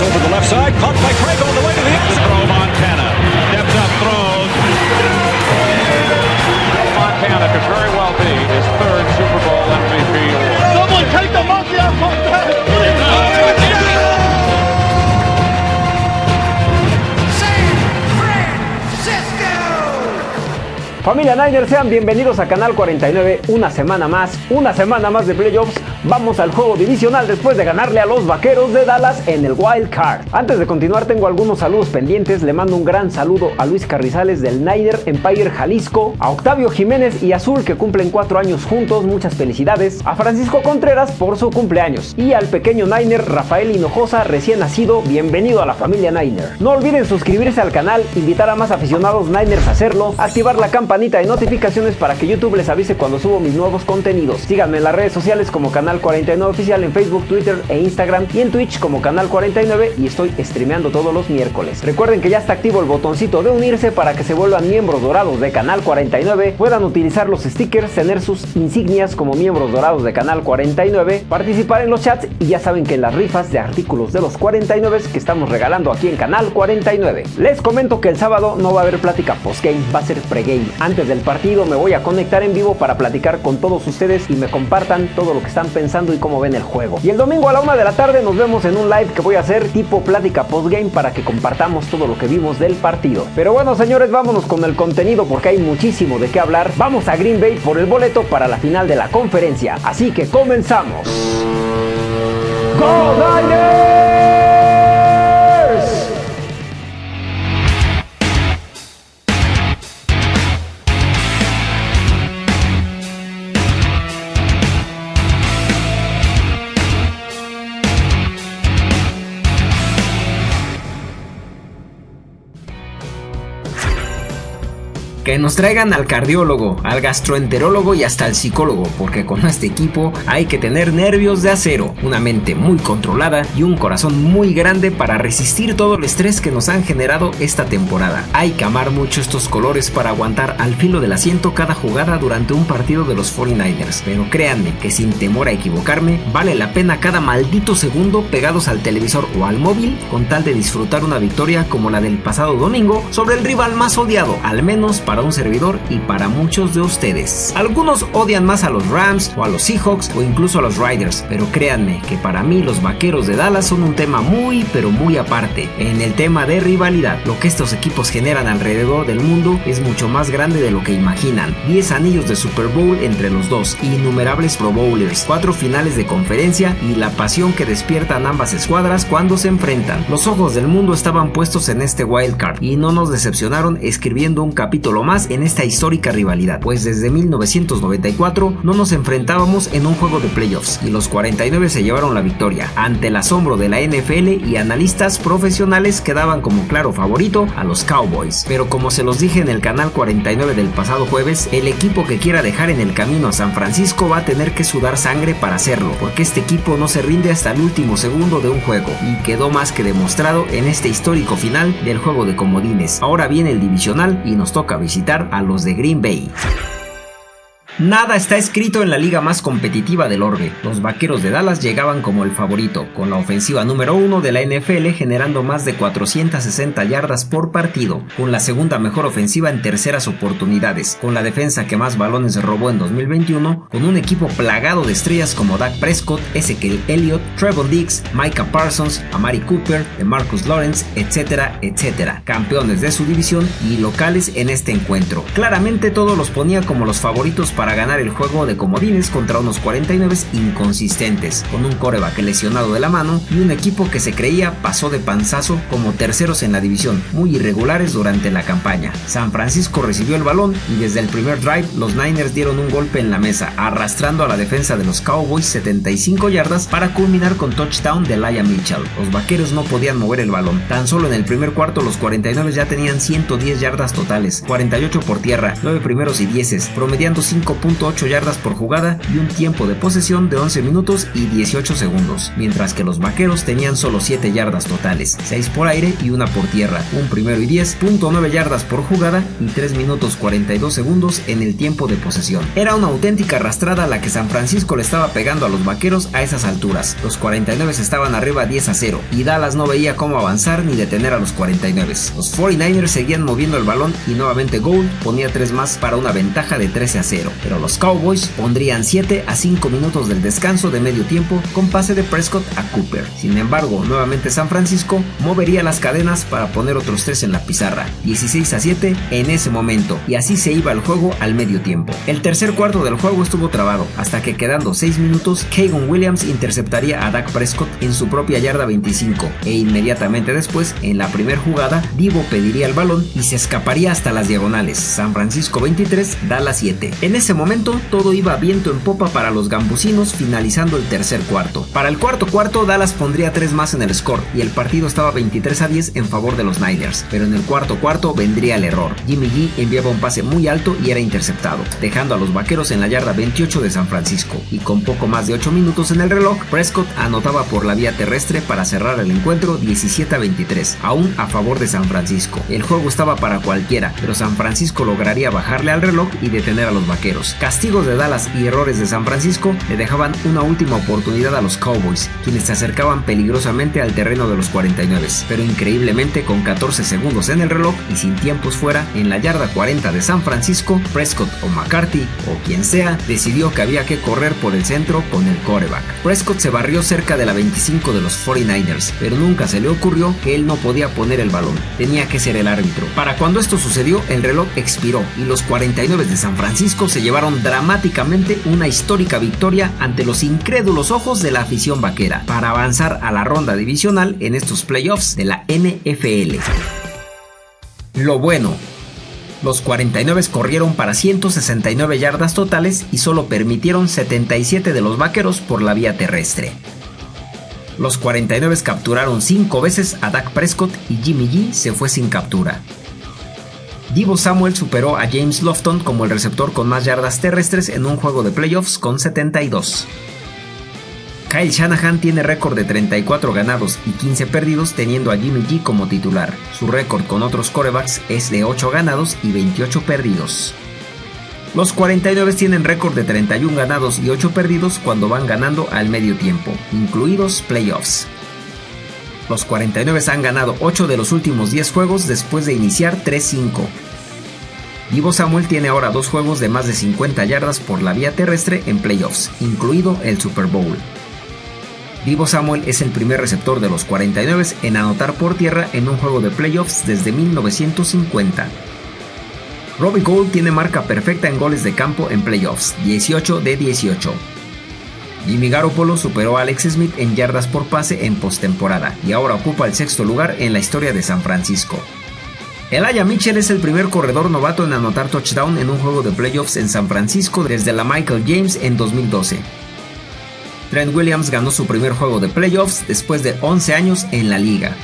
over the left side, caught by Craig Familia Niner, sean bienvenidos a Canal 49, una semana más, una semana más de playoffs. Vamos al juego divisional después de ganarle a los Vaqueros de Dallas en el Wild Card. Antes de continuar tengo algunos saludos pendientes, le mando un gran saludo a Luis Carrizales del Niner Empire Jalisco, a Octavio Jiménez y Azul que cumplen cuatro años juntos, muchas felicidades, a Francisco Contreras por su cumpleaños y al pequeño Niner Rafael Hinojosa recién nacido, bienvenido a la familia Niner. No olviden suscribirse al canal, invitar a más aficionados Niners a hacerlo, activar la campanita de notificaciones para que YouTube les avise cuando subo mis nuevos contenidos. Síganme en las redes sociales como Canal 49 Oficial en Facebook, Twitter e Instagram y en Twitch como Canal 49 y estoy streameando todos los miércoles. Recuerden que ya está activo el botoncito de unirse para que se vuelvan miembros dorados de Canal 49, puedan utilizar los stickers, tener sus insignias como miembros dorados de Canal 49, participar en los chats y ya saben que en las rifas de artículos de los 49 que estamos regalando aquí en Canal 49. Les comento que el sábado no va a haber plática postgame, va a ser pregame. Antes del partido me voy a conectar en vivo para platicar con todos ustedes y me compartan todo lo que están pensando y cómo ven el juego. Y el domingo a la una de la tarde nos vemos en un live que voy a hacer tipo plática postgame para que compartamos todo lo que vimos del partido. Pero bueno señores, vámonos con el contenido porque hay muchísimo de qué hablar. Vamos a Green Bay por el boleto para la final de la conferencia. Así que comenzamos. ¡Go! Que nos traigan al cardiólogo, al gastroenterólogo y hasta al psicólogo, porque con este equipo hay que tener nervios de acero, una mente muy controlada y un corazón muy grande para resistir todo el estrés que nos han generado esta temporada. Hay que amar mucho estos colores para aguantar al filo del asiento cada jugada durante un partido de los 49ers, pero créanme que sin temor a equivocarme, vale la pena cada maldito segundo pegados al televisor o al móvil con tal de disfrutar una victoria como la del pasado domingo sobre el rival más odiado, al menos para un servidor y para muchos de ustedes. Algunos odian más a los Rams o a los Seahawks o incluso a los Riders, pero créanme que para mí los Vaqueros de Dallas son un tema muy pero muy aparte. En el tema de rivalidad, lo que estos equipos generan alrededor del mundo es mucho más grande de lo que imaginan. 10 anillos de Super Bowl entre los dos, innumerables Pro Bowlers, 4 finales de conferencia y la pasión que despiertan ambas escuadras cuando se enfrentan. Los ojos del mundo estaban puestos en este wild card y no nos decepcionaron escribiendo un capítulo más en esta histórica rivalidad, pues desde 1994 no nos enfrentábamos en un juego de playoffs y los 49 se llevaron la victoria ante el asombro de la NFL y analistas profesionales que daban como claro favorito a los Cowboys. Pero como se los dije en el canal 49 del pasado jueves, el equipo que quiera dejar en el camino a San Francisco va a tener que sudar sangre para hacerlo, porque este equipo no se rinde hasta el último segundo de un juego y quedó más que demostrado en este histórico final del juego de comodines. Ahora viene el divisional y nos toca visitar a los de Green Bay. Nada está escrito en la liga más competitiva del orbe. Los vaqueros de Dallas llegaban como el favorito, con la ofensiva número uno de la NFL generando más de 460 yardas por partido, con la segunda mejor ofensiva en terceras oportunidades, con la defensa que más balones robó en 2021, con un equipo plagado de estrellas como Dak Prescott, Ezekiel Elliott, Trevor Diggs, Micah Parsons, Amari Cooper, Marcus Lawrence, etcétera, etcétera, campeones de su división y locales en este encuentro. Claramente todos los ponía como los favoritos para ganar el juego de comodines contra unos 49 inconsistentes, con un coreback lesionado de la mano y un equipo que se creía pasó de panzazo como terceros en la división, muy irregulares durante la campaña. San Francisco recibió el balón y desde el primer drive los Niners dieron un golpe en la mesa, arrastrando a la defensa de los Cowboys 75 yardas para culminar con touchdown de Laia Mitchell. Los vaqueros no podían mover el balón. Tan solo en el primer cuarto los 49 ya tenían 110 yardas totales, 48 por tierra, 9 primeros y 10, promediando 5 5.8 yardas por jugada y un tiempo de posesión de 11 minutos y 18 segundos, mientras que los vaqueros tenían solo 7 yardas totales, 6 por aire y una por tierra, un primero y 10.9 yardas por jugada y 3 minutos 42 segundos en el tiempo de posesión. Era una auténtica arrastrada la que San Francisco le estaba pegando a los vaqueros a esas alturas. Los 49 estaban arriba 10 a 0 y Dallas no veía cómo avanzar ni detener a los 49. Los 49ers seguían moviendo el balón y nuevamente Gould ponía 3 más para una ventaja de 13 a 0, pero los Cowboys pondrían 7 a 5 minutos del descanso de medio tiempo con pase de Prescott a Cooper. Sin embargo, nuevamente San Francisco movería las cadenas para poner otros 3 en la pizarra, 16 a 7 en ese momento, y así se iba el juego al medio tiempo. El tercer cuarto del juego estuvo trabado, hasta que quedando 6 minutos, Kagan Williams interceptaría a Dak Prescott en su propia yarda 25, e inmediatamente después, en la primera jugada, Divo pediría el balón y se escaparía hasta las diagonales. San Francisco 23, Dallas 7. En momento, todo iba viento en popa para los gambusinos, finalizando el tercer cuarto. Para el cuarto cuarto, Dallas pondría 3 más en el score, y el partido estaba 23 a 10 en favor de los Niners, pero en el cuarto cuarto vendría el error. Jimmy G enviaba un pase muy alto y era interceptado, dejando a los vaqueros en la yarda 28 de San Francisco, y con poco más de 8 minutos en el reloj, Prescott anotaba por la vía terrestre para cerrar el encuentro 17 a 23, aún a favor de San Francisco. El juego estaba para cualquiera, pero San Francisco lograría bajarle al reloj y detener a los vaqueros. Castigos de Dallas y errores de San Francisco le dejaban una última oportunidad a los Cowboys, quienes se acercaban peligrosamente al terreno de los 49, pero increíblemente con 14 segundos en el reloj y sin tiempos fuera, en la yarda 40 de San Francisco, Prescott o McCarthy o quien sea decidió que había que correr por el centro con el coreback. Prescott se barrió cerca de la 25 de los 49ers, pero nunca se le ocurrió que él no podía poner el balón, tenía que ser el árbitro. Para cuando esto sucedió, el reloj expiró y los 49 de San Francisco se llevaron dramáticamente una histórica victoria ante los incrédulos ojos de la afición vaquera para avanzar a la ronda divisional en estos playoffs de la NFL. Lo bueno, los 49 corrieron para 169 yardas totales y solo permitieron 77 de los vaqueros por la vía terrestre. Los 49 capturaron 5 veces a Dak Prescott y Jimmy G se fue sin captura. Divo Samuel superó a James Lofton como el receptor con más yardas terrestres en un juego de playoffs con 72. Kyle Shanahan tiene récord de 34 ganados y 15 perdidos teniendo a Jimmy G como titular. Su récord con otros corebacks es de 8 ganados y 28 perdidos. Los 49 tienen récord de 31 ganados y 8 perdidos cuando van ganando al medio tiempo, incluidos playoffs. Los 49 han ganado 8 de los últimos 10 juegos después de iniciar 3-5. Divo Samuel tiene ahora dos juegos de más de 50 yardas por la vía terrestre en playoffs, incluido el Super Bowl. Divo Samuel es el primer receptor de los 49 en anotar por tierra en un juego de playoffs desde 1950. Robbie Gould tiene marca perfecta en goles de campo en playoffs, 18 de 18. Jimmy Garoppolo superó a Alex Smith en yardas por pase en postemporada y ahora ocupa el sexto lugar en la historia de San Francisco. Elijah Mitchell es el primer corredor novato en anotar touchdown en un juego de playoffs en San Francisco desde la Michael James en 2012. Trent Williams ganó su primer juego de playoffs después de 11 años en la liga.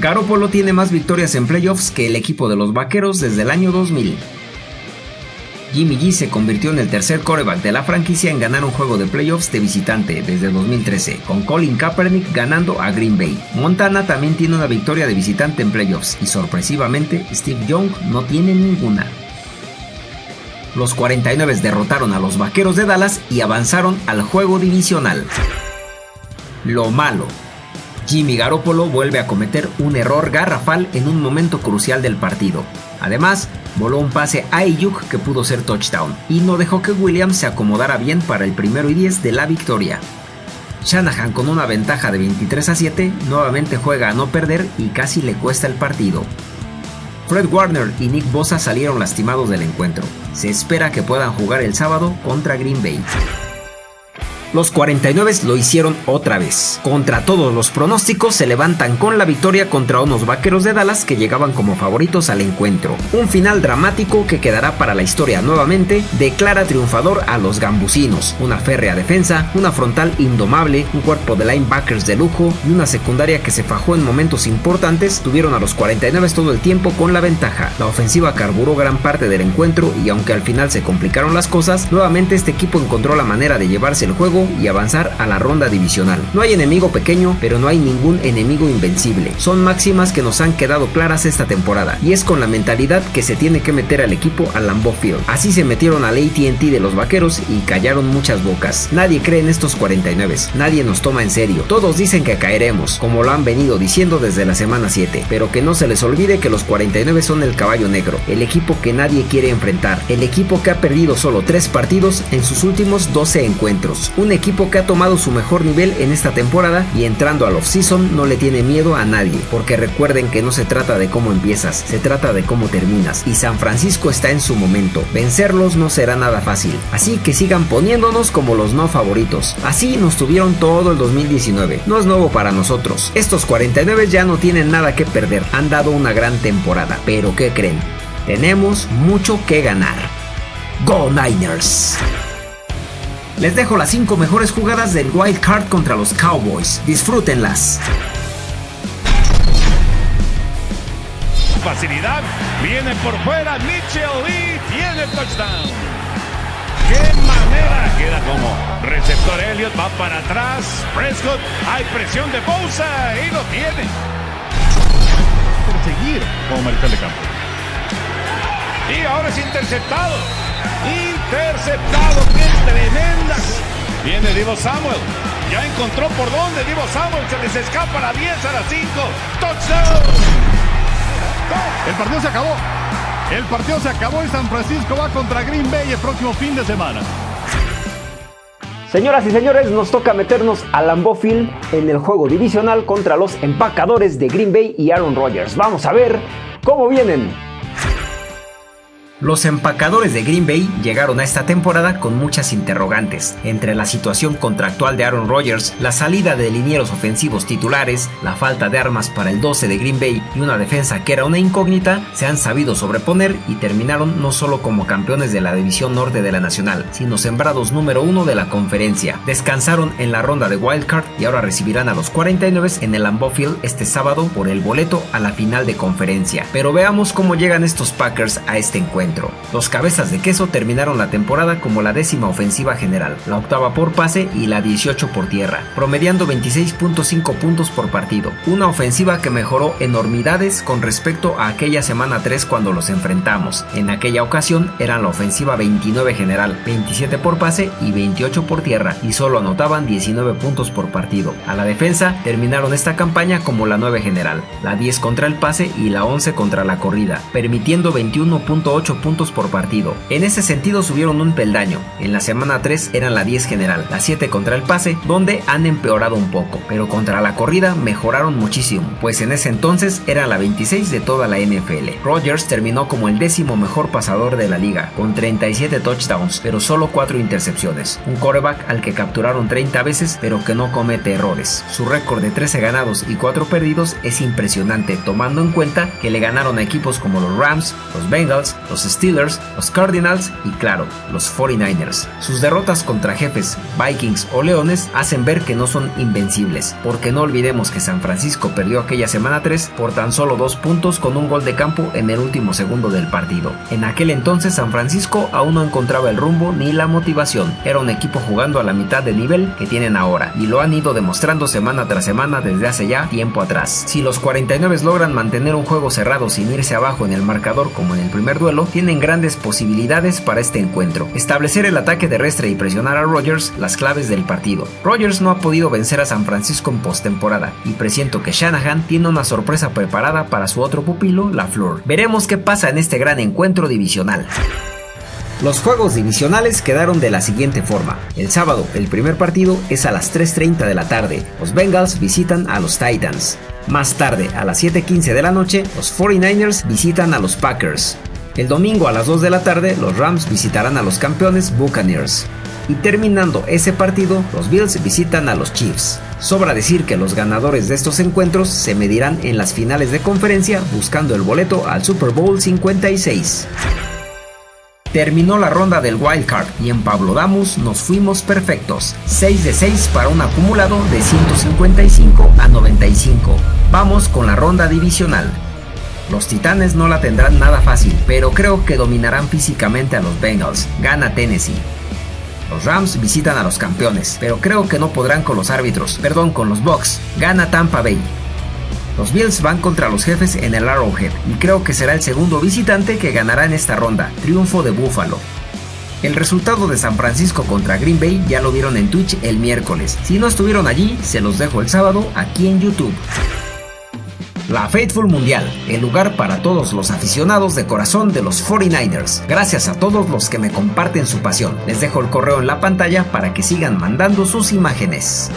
Garoppolo tiene más victorias en playoffs que el equipo de los Vaqueros desde el año 2000. Jimmy G se convirtió en el tercer coreback de la franquicia en ganar un juego de playoffs de visitante desde 2013, con Colin Kaepernick ganando a Green Bay. Montana también tiene una victoria de visitante en playoffs y sorpresivamente Steve Young no tiene ninguna. Los 49 derrotaron a los Vaqueros de Dallas y avanzaron al juego divisional. Lo malo. Jimmy Garoppolo vuelve a cometer un error garrafal en un momento crucial del partido. Además, voló un pase a Ayuk que pudo ser touchdown y no dejó que Williams se acomodara bien para el primero y 10 de la victoria. Shanahan con una ventaja de 23 a 7 nuevamente juega a no perder y casi le cuesta el partido. Fred Warner y Nick Bosa salieron lastimados del encuentro. Se espera que puedan jugar el sábado contra Green Bay. Los 49 lo hicieron otra vez. Contra todos los pronósticos se levantan con la victoria contra unos vaqueros de Dallas que llegaban como favoritos al encuentro. Un final dramático que quedará para la historia nuevamente declara triunfador a los gambusinos. Una férrea defensa, una frontal indomable, un cuerpo de linebackers de lujo y una secundaria que se fajó en momentos importantes tuvieron a los 49 todo el tiempo con la ventaja. La ofensiva carburó gran parte del encuentro y aunque al final se complicaron las cosas, nuevamente este equipo encontró la manera de llevarse el juego y avanzar a la ronda divisional. No hay enemigo pequeño, pero no hay ningún enemigo invencible. Son máximas que nos han quedado claras esta temporada y es con la mentalidad que se tiene que meter al equipo al Lambeau Field. Así se metieron al AT&T de los vaqueros y callaron muchas bocas. Nadie cree en estos 49, nadie nos toma en serio. Todos dicen que caeremos, como lo han venido diciendo desde la semana 7, pero que no se les olvide que los 49 son el caballo negro, el equipo que nadie quiere enfrentar, el equipo que ha perdido solo 3 partidos en sus últimos 12 encuentros, un equipo que ha tomado su mejor nivel en esta temporada y entrando al off-season no le tiene miedo a nadie, porque recuerden que no se trata de cómo empiezas, se trata de cómo terminas, y San Francisco está en su momento, vencerlos no será nada fácil, así que sigan poniéndonos como los no favoritos, así nos tuvieron todo el 2019, no es nuevo para nosotros, estos 49 ya no tienen nada que perder, han dado una gran temporada, pero ¿qué creen? Tenemos mucho que ganar. Go Niners! Les dejo las 5 mejores jugadas del Wild Card contra los Cowboys. Disfrútenlas. Facilidad. Viene por fuera Mitchell y tiene touchdown. ¡Qué manera! Queda como receptor Elliott. Va para atrás. Prescott. Hay presión de Bosa y lo tiene. Perseguir como mariscal de campo. Y ahora es interceptado. Interceptado. ¡Qué tremenda! Viene Divo Samuel. Ya encontró por dónde Divo Samuel. Se les escapa a la 10 a la 5. Touchdown. El partido se acabó. El partido se acabó y San Francisco va contra Green Bay el próximo fin de semana. Señoras y señores, nos toca meternos a Lambeau Field en el juego divisional contra los empacadores de Green Bay y Aaron Rodgers. Vamos a ver cómo vienen. Los empacadores de Green Bay llegaron a esta temporada con muchas interrogantes, entre la situación contractual de Aaron Rodgers, la salida de linieros ofensivos titulares, la falta de armas para el 12 de Green Bay y una defensa que era una incógnita, se han sabido sobreponer y terminaron no solo como campeones de la división norte de la nacional, sino sembrados número uno de la conferencia. Descansaron en la ronda de wildcard y ahora recibirán a los 49 en el Lambeau Field este sábado por el boleto a la final de conferencia. Pero veamos cómo llegan estos Packers a este encuentro. Los cabezas de queso terminaron la temporada como la décima ofensiva general, la octava por pase y la 18 por tierra, promediando 26.5 puntos por partido. Una ofensiva que mejoró enormidades con respecto a aquella semana 3 cuando los enfrentamos. En aquella ocasión eran la ofensiva 29 general, 27 por pase y 28 por tierra, y solo anotaban 19 puntos por partido. A la defensa terminaron esta campaña como la 9 general, la 10 contra el pase y la 11 contra la corrida, permitiendo 21.8 puntos por partido. En ese sentido subieron un peldaño. En la semana 3 eran la 10 general, la 7 contra el pase, donde han empeorado un poco, pero contra la corrida mejoraron muchísimo, pues en ese entonces era la 26 de toda la NFL. Rodgers terminó como el décimo mejor pasador de la liga, con 37 touchdowns, pero solo 4 intercepciones. Un coreback al que capturaron 30 veces, pero que no comete errores. Su récord de 13 ganados y 4 perdidos es impresionante, tomando en cuenta que le ganaron a equipos como los Rams, los Bengals, los Steelers, los Cardinals y claro, los 49ers. Sus derrotas contra jefes, Vikings o Leones hacen ver que no son invencibles, porque no olvidemos que San Francisco perdió aquella semana 3 por tan solo dos puntos con un gol de campo en el último segundo del partido. En aquel entonces San Francisco aún no encontraba el rumbo ni la motivación, era un equipo jugando a la mitad del nivel que tienen ahora y lo han ido demostrando semana tras semana desde hace ya tiempo atrás. Si los 49 logran mantener un juego cerrado sin irse abajo en el marcador como en el primer duelo, tienen grandes posibilidades para este encuentro. Establecer el ataque terrestre y presionar a Rodgers las claves del partido. Rodgers no ha podido vencer a San Francisco en postemporada y presiento que Shanahan tiene una sorpresa preparada para su otro pupilo, LaFleur. Veremos qué pasa en este gran encuentro divisional. Los juegos divisionales quedaron de la siguiente forma. El sábado, el primer partido es a las 3.30 de la tarde. Los Bengals visitan a los Titans. Más tarde, a las 7.15 de la noche, los 49ers visitan a los Packers. El domingo a las 2 de la tarde, los Rams visitarán a los campeones Buccaneers. Y terminando ese partido, los Bills visitan a los Chiefs. Sobra decir que los ganadores de estos encuentros se medirán en las finales de conferencia buscando el boleto al Super Bowl 56. Terminó la ronda del Wild Card y en Pablo Damus nos fuimos perfectos. 6 de 6 para un acumulado de 155 a 95. Vamos con la ronda divisional. Los Titanes no la tendrán nada fácil, pero creo que dominarán físicamente a los Bengals. Gana Tennessee. Los Rams visitan a los campeones, pero creo que no podrán con los árbitros, perdón, con los Bucks. Gana Tampa Bay. Los Bills van contra los jefes en el Arrowhead y creo que será el segundo visitante que ganará en esta ronda, triunfo de Buffalo. El resultado de San Francisco contra Green Bay ya lo vieron en Twitch el miércoles. Si no estuvieron allí, se los dejo el sábado aquí en YouTube. La Faithful Mundial, el lugar para todos los aficionados de corazón de los 49ers. Gracias a todos los que me comparten su pasión. Les dejo el correo en la pantalla para que sigan mandando sus imágenes.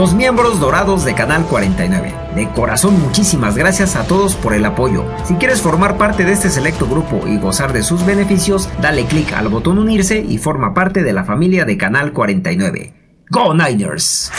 Los miembros dorados de Canal 49. De corazón muchísimas gracias a todos por el apoyo. Si quieres formar parte de este selecto grupo y gozar de sus beneficios, dale click al botón unirse y forma parte de la familia de Canal 49. ¡Go Niners!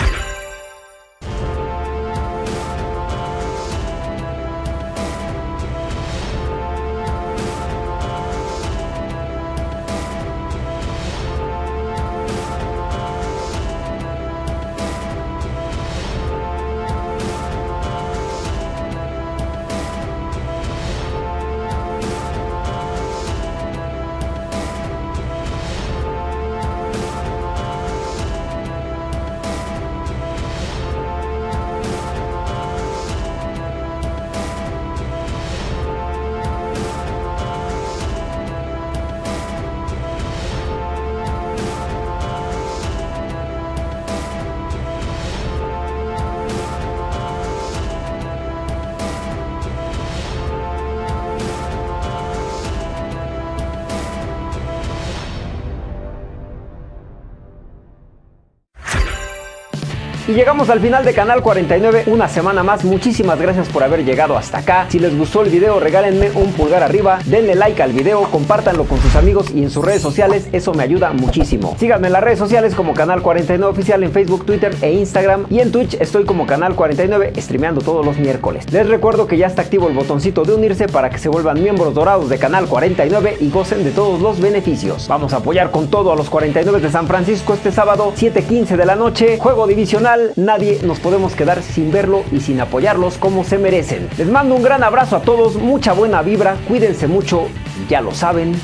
Y llegamos al final de Canal 49, una semana más. Muchísimas gracias por haber llegado hasta acá. Si les gustó el video, regálenme un pulgar arriba, denle like al video, compártanlo con sus amigos y en sus redes sociales, eso me ayuda muchísimo. Síganme en las redes sociales como Canal 49 Oficial en Facebook, Twitter e Instagram. Y en Twitch estoy como Canal 49, streameando todos los miércoles. Les recuerdo que ya está activo el botoncito de unirse para que se vuelvan miembros dorados de Canal 49 y gocen de todos los beneficios. Vamos a apoyar con todo a los 49 de San Francisco este sábado, 7.15 de la noche, juego divisional nadie nos podemos quedar sin verlo y sin apoyarlos como se merecen. Les mando un gran abrazo a todos, mucha buena vibra, cuídense mucho, ya lo saben.